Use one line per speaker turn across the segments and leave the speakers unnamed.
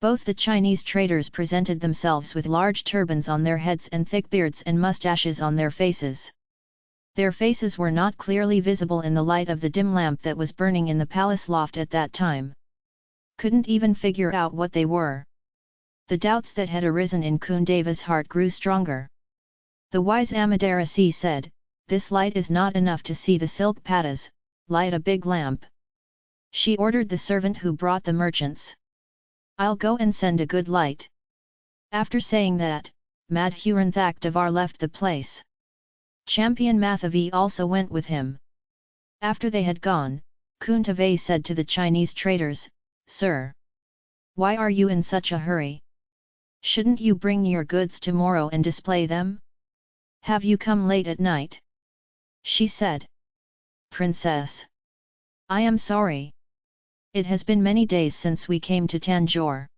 Both the Chinese traders presented themselves with large turbans on their heads and thick beards and mustaches on their faces. Their faces were not clearly visible in the light of the dim lamp that was burning in the palace loft at that time. Couldn't even figure out what they were. The doubts that had arisen in Kundeva's heart grew stronger. The wise Amadurasi said, This light is not enough to see the silk pattas, light a big lamp. She ordered the servant who brought the merchants. I'll go and send a good light. After saying that, Madhuranthak Devar left the place. Sempiyan Madhavi also went with him. After they had gone, Kuntave said to the Chinese traders, Sir! Why are you in such a hurry? Shouldn't you bring your goods tomorrow and display them? Have you come late at night? She said. Princess! I am sorry. It has been many days since we came to Tanjore.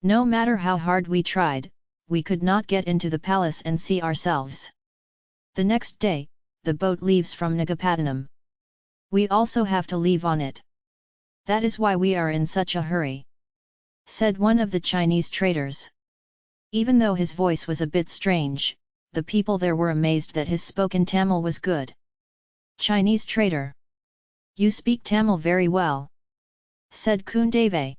No matter how hard we tried, we could not get into the palace and see ourselves. The next day, the boat leaves from Nagapattinam. We also have to leave on it. That is why we are in such a hurry. Said one of the Chinese traders. Even though his voice was a bit strange, the people there were amazed that his spoken Tamil was good. Chinese trader. You speak Tamil very well said Kundave.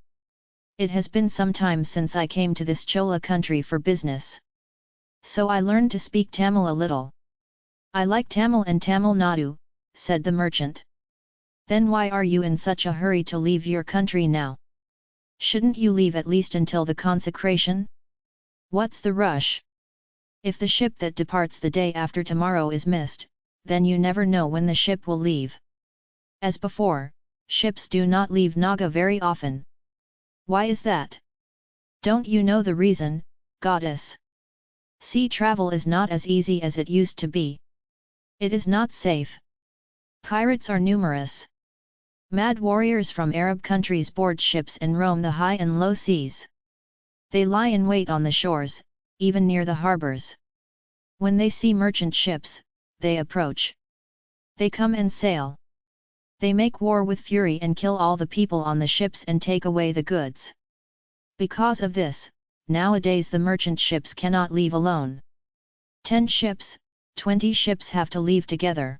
It has been some time since I came to this Chola country for business. So I learned to speak Tamil a little. I like Tamil and Tamil Nadu, said the merchant. Then why are you in such a hurry to leave your country now? Shouldn't you leave at least until the consecration? What's the rush? If the ship that departs the day after tomorrow is missed, then you never know when the ship will leave. As before, ships do not leave Naga very often. Why is that? Don't you know the reason, goddess? Sea travel is not as easy as it used to be. It is not safe. Pirates are numerous. Mad warriors from Arab countries board ships and roam the high and low seas. They lie in wait on the shores, even near the harbors. When they see merchant ships, they approach. They come and sail. They make war with fury and kill all the people on the ships and take away the goods. Because of this, nowadays the merchant ships cannot leave alone. Ten ships, twenty ships have to leave together.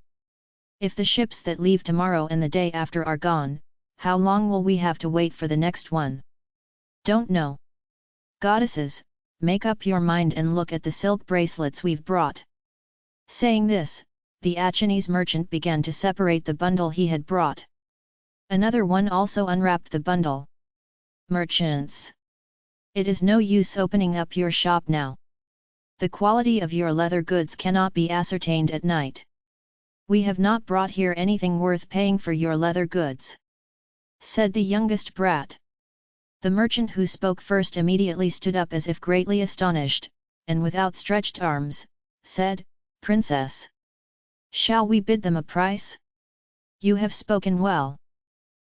If the ships that leave tomorrow and the day after are gone, how long will we have to wait for the next one? Don't know. Goddesses, make up your mind and look at the silk bracelets we've brought. Saying this, the a Chinese merchant began to separate the bundle he had brought. Another one also unwrapped the bundle. Merchants! It is no use opening up your shop now. The quality of your leather goods cannot be ascertained at night. We have not brought here anything worth paying for your leather goods. Said the youngest brat. The merchant who spoke first immediately stood up as if greatly astonished, and with outstretched arms, said, Princess! Shall we bid them a price? You have spoken well.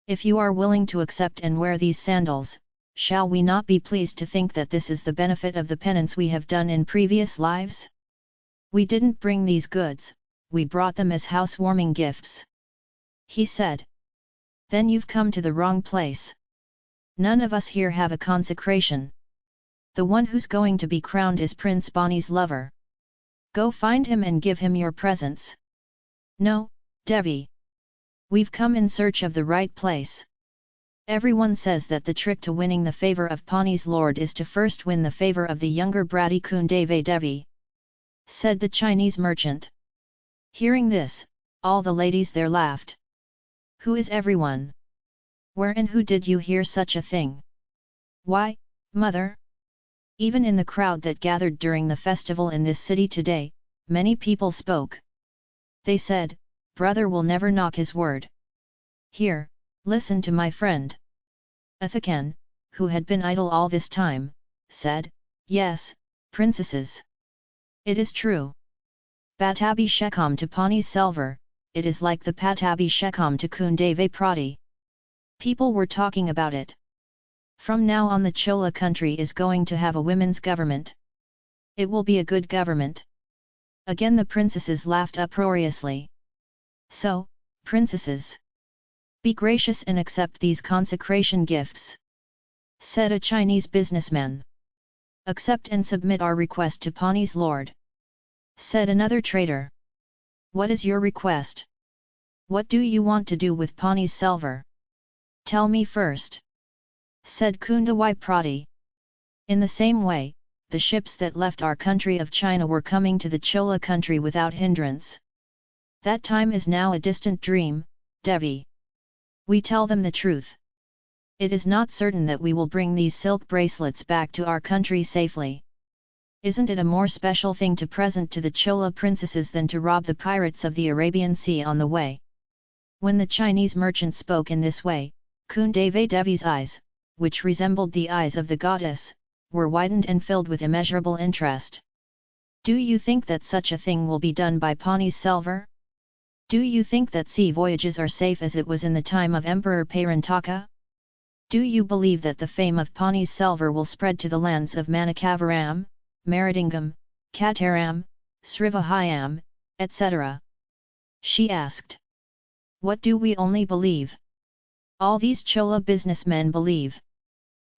If you are willing to accept and wear these sandals, shall we not be pleased to think that this is the benefit of the penance we have done in previous lives? We didn't bring these goods, we brought them as housewarming gifts. He said. Then you've come to the wrong place. None of us here have a consecration. The one who's going to be crowned is Prince Bonnie's lover. Go find him and give him your presents. No, Devi. We've come in search of the right place. Everyone says that the trick to winning the favour of Pani's lord is to first win the favour of the younger bratty Kundave Devi. Said the Chinese merchant. Hearing this, all the ladies there laughed. Who is everyone? Where and who did you hear such a thing? Why, mother? Even in the crowd that gathered during the festival in this city today, many people spoke. They said, brother will never knock his word. Here, listen to my friend. Athakan, who had been idle all this time, said, Yes, princesses. It is true. Pattabhishekam to Pani Selvar, it is like the Pattabhishekam to Kundave Prati. People were talking about it. From now on the Chola country is going to have a women's government. It will be a good government. Again the princesses laughed uproariously. So, princesses! Be gracious and accept these consecration gifts. Said a Chinese businessman. Accept and submit our request to Pani's lord. Said another trader. What is your request? What do you want to do with Pani's silver? Tell me first. Said Kundawai Prati. In the same way, the ships that left our country of China were coming to the Chola country without hindrance. That time is now a distant dream, Devi. We tell them the truth. It is not certain that we will bring these silk bracelets back to our country safely. Isn't it a more special thing to present to the Chola princesses than to rob the pirates of the Arabian Sea on the way? When the Chinese merchant spoke in this way, Kundave Devi's eyes, which resembled the eyes of the goddess, were widened and filled with immeasurable interest. Do you think that such a thing will be done by Pani's Selvar? Do you think that sea voyages are safe as it was in the time of Emperor Parantaka? Do you believe that the fame of Pani's Selvar will spread to the lands of Manakavaram, Maridingam, Kataram, Srivijayam, etc.? She asked. What do we only believe? All these Chola businessmen believe.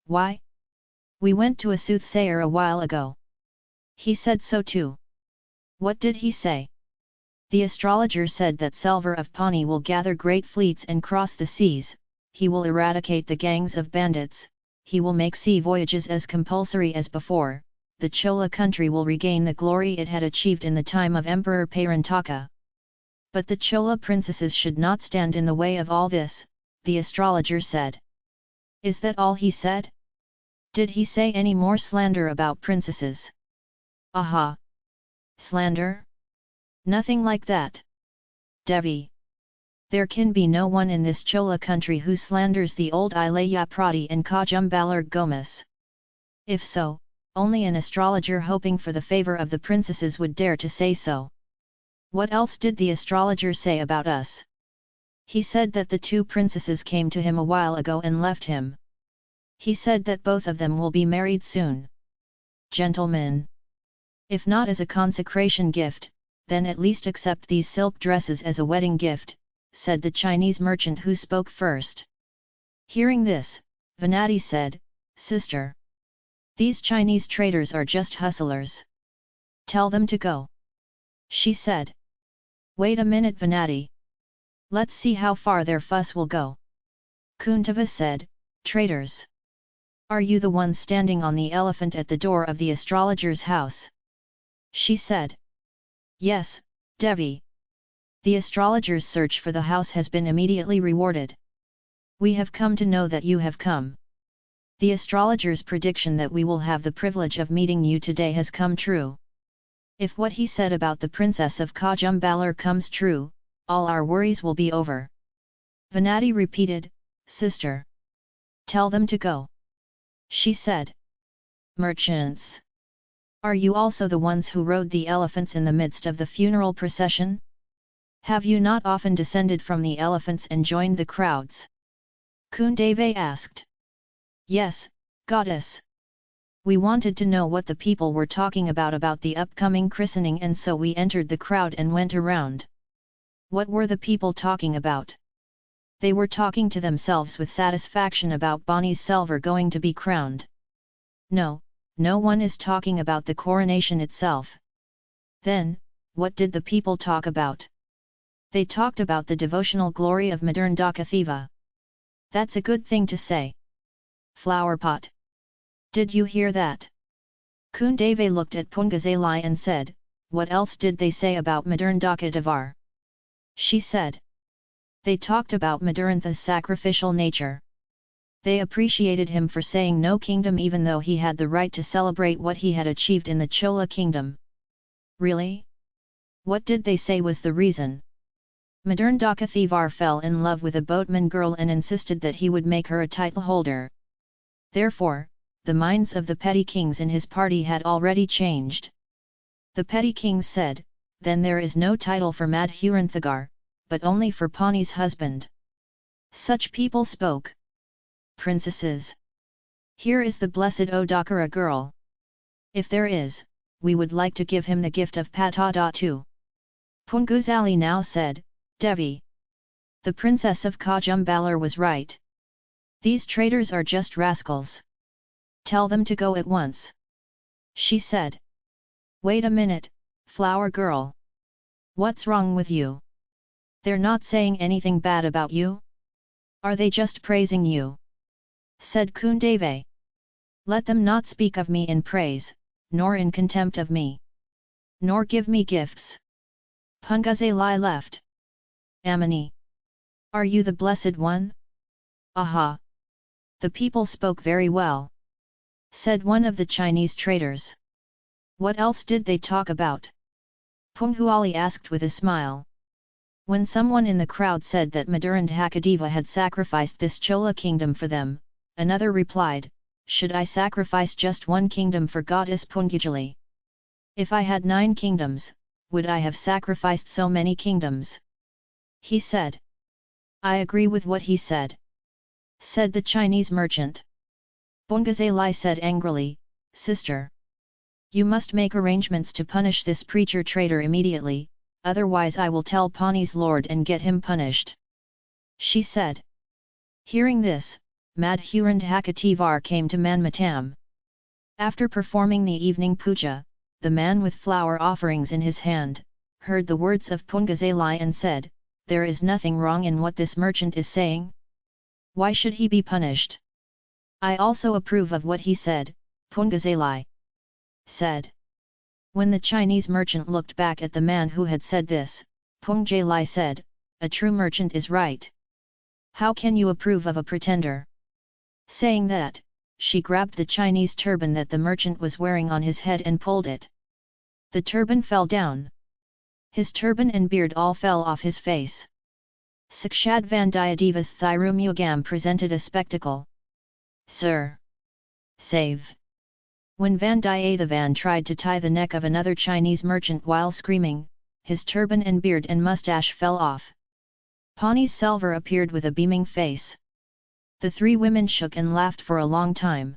Why? We went to a soothsayer a while ago. He said so too. What did he say? The astrologer said that Selvar of Pani will gather great fleets and cross the seas, he will eradicate the gangs of bandits, he will make sea voyages as compulsory as before, the Chola country will regain the glory it had achieved in the time of Emperor Parantaka. But the Chola princesses should not stand in the way of all this, the astrologer said. Is that all he said? Did he say any more slander about princesses? Aha! Slander? Nothing like that. Devi. There can be no one in this Chola country who slanders the old Ilaya Prati and Kajumbalar Gomas. If so, only an astrologer hoping for the favour of the princesses would dare to say so. What else did the astrologer say about us? He said that the two princesses came to him a while ago and left him. He said that both of them will be married soon. Gentlemen! If not as a consecration gift, then at least accept these silk dresses as a wedding gift, said the Chinese merchant who spoke first. Hearing this, Venati said, Sister! These Chinese traders are just hustlers. Tell them to go. She said. Wait a minute Venati. Let's see how far their fuss will go. Kuntava said, Traders! Are you the one standing on the elephant at the door of the astrologer's house? She said. Yes, Devi the astrologer's search for the house has been immediately rewarded. We have come to know that you have come. The astrologer's prediction that we will have the privilege of meeting you today has come true. If what he said about the princess of Kajumbalar comes true, all our worries will be over. Venati repeated, Sister. Tell them to go. She said. Merchants. Are you also the ones who rode the elephants in the midst of the funeral procession? Have you not often descended from the elephants and joined the crowds? Kundave asked. Yes, goddess. We wanted to know what the people were talking about about the upcoming christening and so we entered the crowd and went around. What were the people talking about? They were talking to themselves with satisfaction about Bonnie's Selvar going to be crowned. No, no one is talking about the coronation itself. Then, what did the people talk about? They talked about the devotional glory of Madhuranthaka Deva. That's a good thing to say. Flowerpot. Did you hear that? Kundave looked at Pungazalai and said, What else did they say about Madhuranthaka Devar? She said. They talked about Madurantha's sacrificial nature. They appreciated him for saying no kingdom even though he had the right to celebrate what he had achieved in the Chola kingdom. Really? What did they say was the reason? Madhuranthaka Devar fell in love with a boatman girl and insisted that he would make her a title holder. Therefore, the minds of the petty kings in his party had already changed. The petty kings said, then there is no title for Madhuranthagar, but only for Pani's husband. Such people spoke. Princesses. Here is the blessed Odakara girl. If there is, we would like to give him the gift of Patada too. Punguzali now said, Devi. The princess of Kajumbalar was right. These traitors are just rascals. Tell them to go at once. She said. Wait a minute, flower girl. What's wrong with you? They're not saying anything bad about you? Are they just praising you? Said Kundave. Let them not speak of me in praise, nor in contempt of me. Nor give me gifts. Pungazalai left. Amini. Are you the Blessed One? Aha! The people spoke very well. Said one of the Chinese traders. What else did they talk about? Punghuali asked with a smile. When someone in the crowd said that Madhuranthaka Deva had sacrificed this Chola kingdom for them, another replied, Should I sacrifice just one kingdom for goddess Pungajali? If I had nine kingdoms, would I have sacrificed so many kingdoms? He said. I agree with what he said. Said the Chinese merchant. Bongazalai said angrily, Sister. You must make arrangements to punish this preacher traitor immediately, otherwise I will tell Pani's lord and get him punished. She said. Hearing this, Madhuranthaka Devar came to Manmatam. After performing the evening puja, the man with flower offerings in his hand, heard the words of Pungazalai and said, There is nothing wrong in what this merchant is saying. Why should he be punished? I also approve of what he said, Pungazalai said. When the Chinese merchant looked back at the man who had said this, Pungjalai said, A true merchant is right. How can you approve of a pretender? Saying that, she grabbed the Chinese turban that the merchant was wearing on his head and pulled it. The turban fell down. His turban and beard all fell off his face. Sakshad Vandiyadeva's Thirumugam presented a spectacle. Sir! Save! When Vandiyathevan tried to tie the neck of another Chinese merchant while screaming, his turban and beard and mustache fell off. Pani Selvar appeared with a beaming face. The three women shook and laughed for a long time.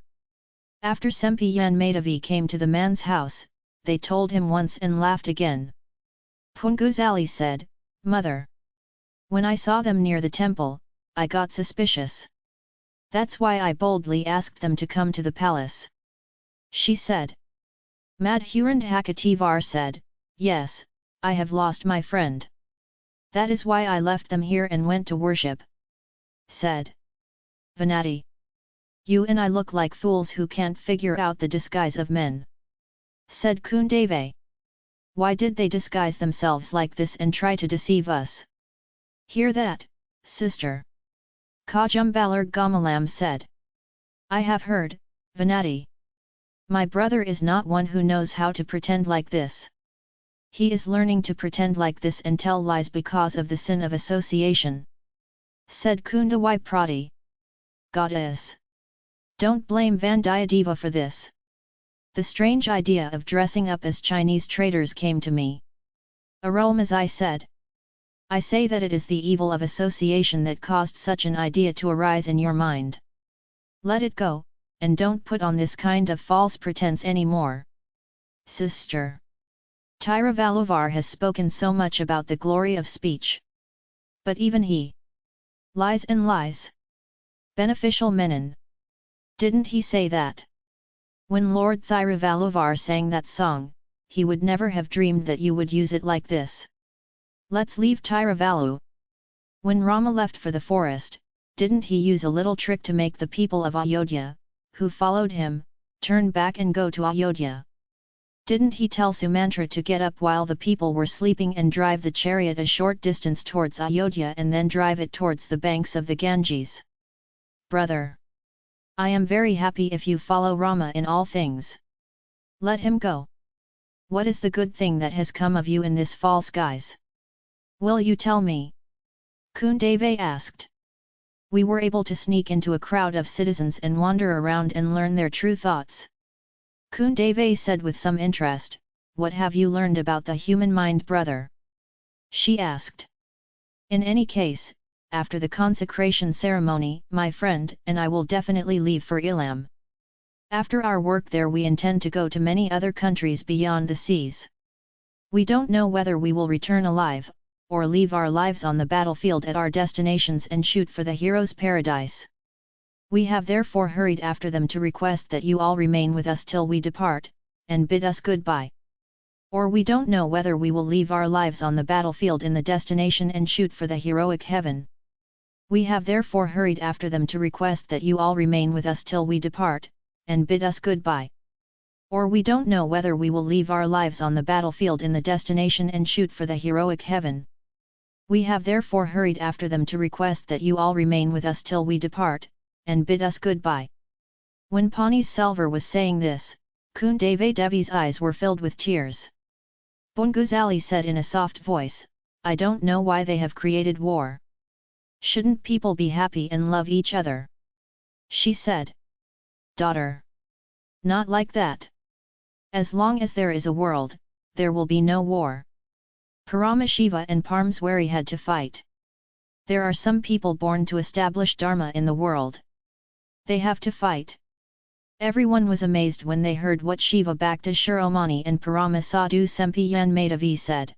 After Sempiyan Madhavi came to the man's house, they told him once and laughed again. Punguzali said, Mother! When I saw them near the temple, I got suspicious. That's why I boldly asked them to come to the palace. She said. Madhuranthaka Devar said, Yes, I have lost my friend. That is why I left them here and went to worship. Said. Venati. You and I look like fools who can't figure out the disguise of men said Kundave. Why did they disguise themselves like this and try to deceive us? Hear that, sister. Kajumbalar Gamalam said. I have heard, Venati. My brother is not one who knows how to pretend like this. He is learning to pretend like this and tell lies because of the sin of association. Said Kundawai Prati. Goddess. Don't blame Vandiyadeva for this. The strange idea of dressing up as Chinese traders came to me. Arome as I said. I say that it is the evil of association that caused such an idea to arise in your mind. Let it go, and don't put on this kind of false pretense any more. Sister. Valluvar has spoken so much about the glory of speech. But even he lies and lies. Beneficial Menon. Didn't he say that? When Lord Thiruvallur sang that song, he would never have dreamed that you would use it like this. Let's leave Thiruvallur. When Rama left for the forest, didn't he use a little trick to make the people of Ayodhya, who followed him, turn back and go to Ayodhya? Didn't he tell Sumantra to get up while the people were sleeping and drive the chariot a short distance towards Ayodhya and then drive it towards the banks of the Ganges? Brother! I am very happy if you follow Rama in all things. Let him go. What is the good thing that has come of you in this false guise? Will you tell me? Kundave asked. We were able to sneak into a crowd of citizens and wander around and learn their true thoughts. Kundave said with some interest, What have you learned about the human mind brother? She asked. In any case, after the consecration ceremony, my friend and I will definitely leave for Ilam. After our work there we intend to go to many other countries beyond the seas. We don't know whether we will return alive, or leave our lives on the battlefield at our destinations and shoot for the hero's paradise. We have therefore hurried after them to request that you all remain with us till we depart, and bid us goodbye. Or we don't know whether we will leave our lives on the battlefield in the destination and shoot for the heroic heaven. We have therefore hurried after them to request that you all remain with us till we depart, and bid us goodbye. Or we don't know whether we will leave our lives on the battlefield in the destination and shoot for the heroic heaven. We have therefore hurried after them to request that you all remain with us till we depart, and bid us goodbye. When Pani Selvar was saying this, Kundave Devi's eyes were filled with tears. Bonguzali said in a soft voice, I don't know why they have created war. Shouldn't people be happy and love each other? She said. Daughter. Not like that. As long as there is a world, there will be no war. Paramashiva and Parmswari had to fight. There are some people born to establish Dharma in the world. They have to fight. Everyone was amazed when they heard what Shiva Bhakta Shiromani and Paramasadu Sempiyan Madhavi said.